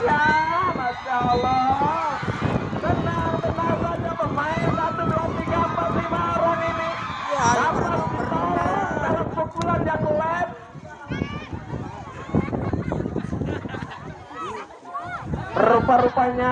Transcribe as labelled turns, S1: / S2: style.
S1: Ya, Masya Allah. Tenang, tenang saja pemain satu dua tiga empat lima orang ini
S2: Ya,
S1: dapat ditolong dalam pukulan yang lep. Rupa-rupanya